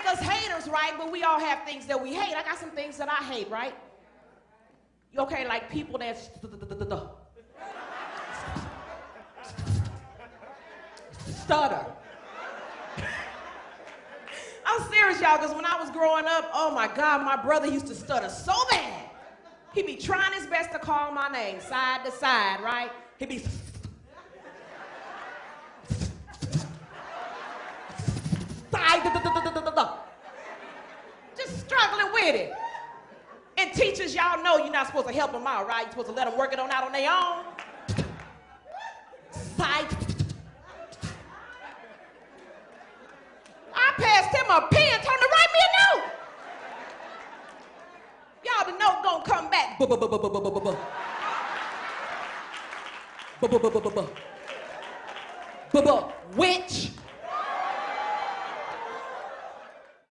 make us haters, right? But we all have things that we hate. I got some things that I hate, right? Okay, like people that stutter. I'm serious, y'all, because when I was growing up, oh my God, my brother used to stutter so bad. He'd be trying his best to call my name side to side, right? He'd be. Struggling with it. And teachers, y'all know you're not supposed to help them out, right? You're supposed to let them work it on out on their own. Side. I passed him a pen, told him to write me a note. Y'all, the note gonna come back. Buh. Witch.